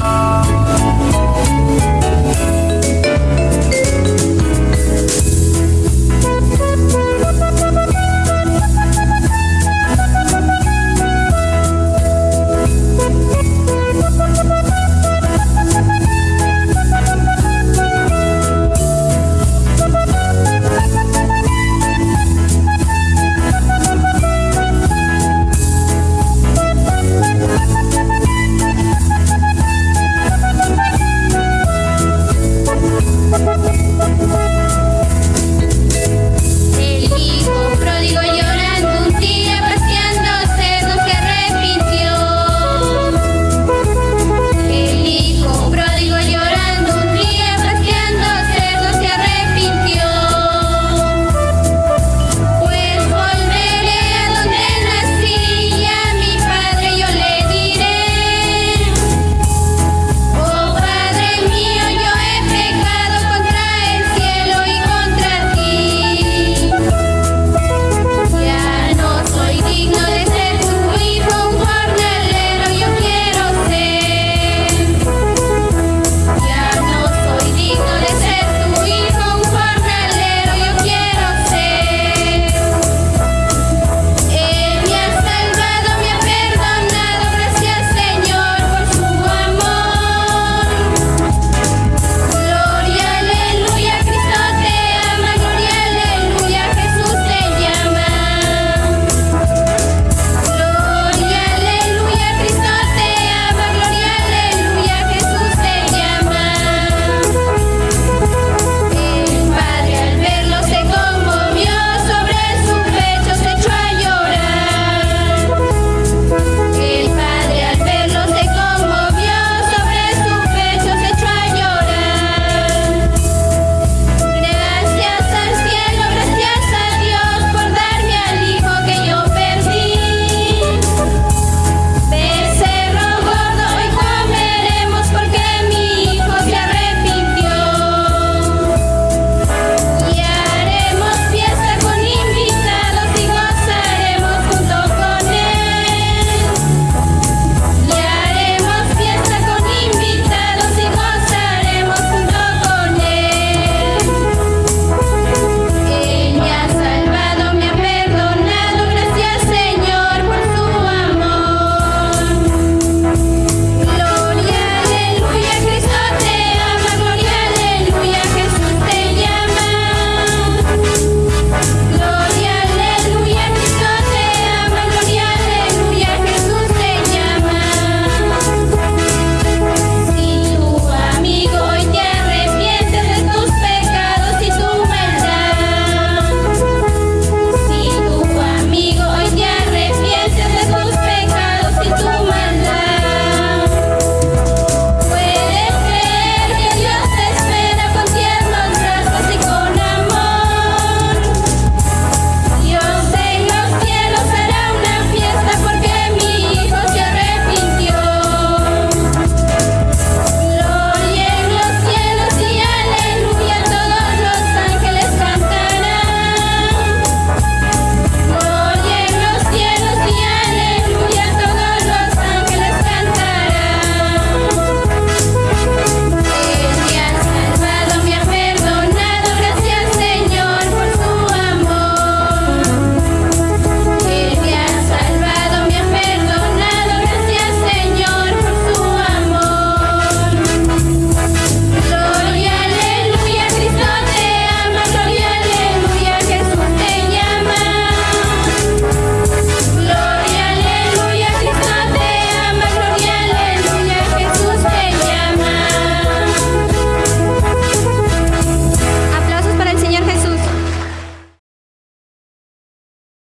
Bye.